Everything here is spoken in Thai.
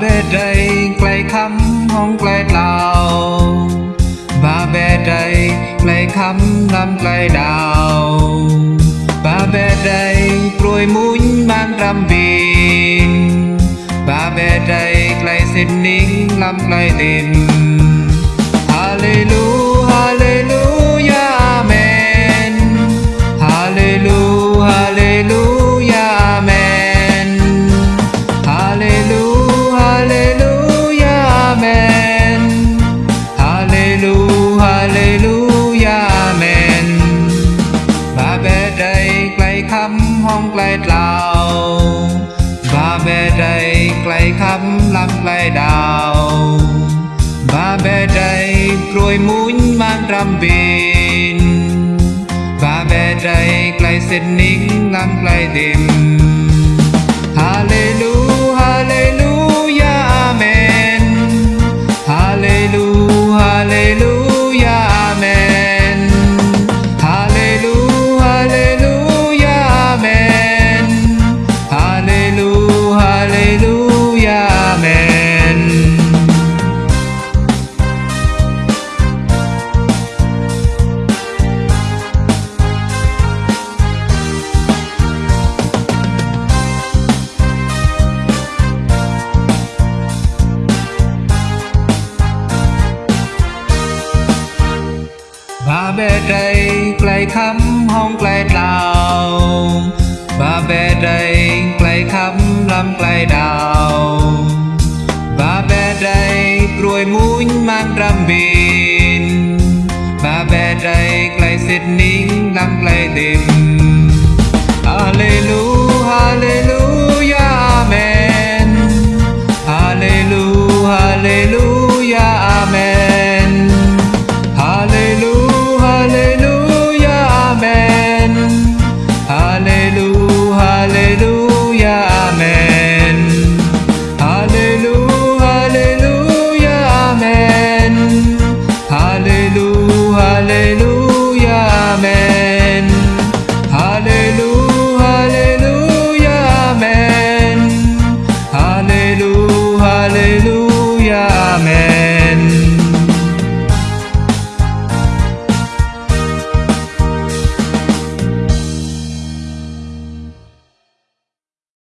เบดใดไกลคำห้องไกลเล่าบาเบใดไกลคำลำไกลดาวบาเบใดปรวยมุ้ยมันรำบินบาเบใดไกลเส้นนิ่งลำไกลเต็ม ห้องไกลเล่าบาเบใดไกลคำลำไกลดาวบาเบใดกรวยมุนมันรำบินบาเบใดไกลเส้นนิ่งลำไกลดิม ដីក្លែខំហងក្លែដៅបាបេដីក្លែខំលំក្លែដៅបាបេដីព្រួយមួញម៉ាំងត្រាំបៀនបាបេដីក្លែសិតនីងលំក្លែទេម